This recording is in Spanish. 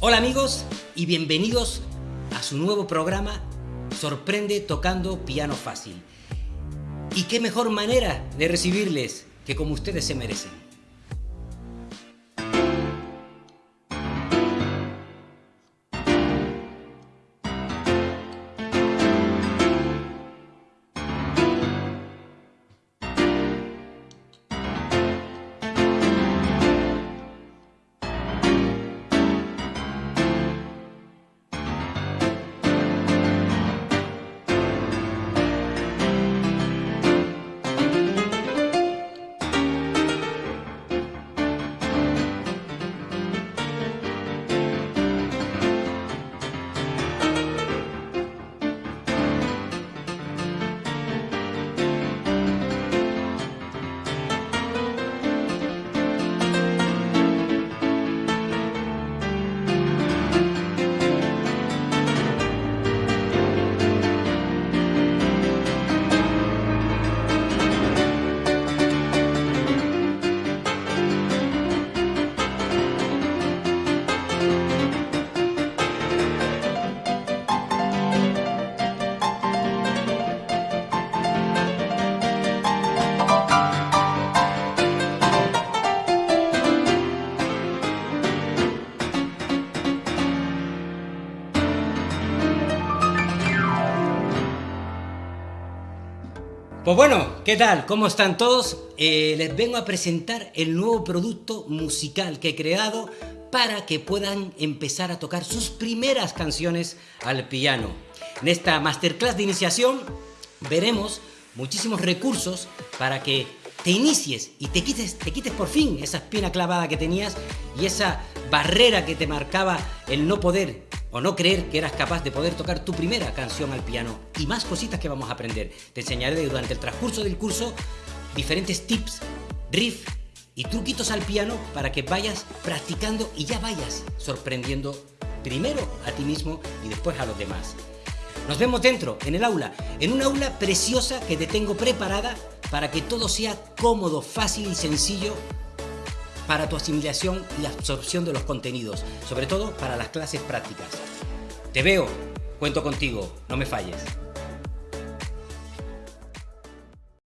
Hola amigos y bienvenidos a su nuevo programa Sorprende tocando piano fácil. Y qué mejor manera de recibirles que como ustedes se merecen. Pues bueno, ¿qué tal? ¿Cómo están todos? Eh, les vengo a presentar el nuevo producto musical que he creado para que puedan empezar a tocar sus primeras canciones al piano. En esta masterclass de iniciación veremos muchísimos recursos para que te inicies y te quites, te quites por fin esa espina clavada que tenías y esa barrera que te marcaba el no poder o no creer que eras capaz de poder tocar tu primera canción al piano y más cositas que vamos a aprender. Te enseñaré durante el transcurso del curso diferentes tips, riff y truquitos al piano para que vayas practicando y ya vayas sorprendiendo primero a ti mismo y después a los demás. Nos vemos dentro, en el aula, en una aula preciosa que te tengo preparada para que todo sea cómodo, fácil y sencillo para tu asimilación y absorción de los contenidos, sobre todo para las clases prácticas. Te veo, cuento contigo, no me falles.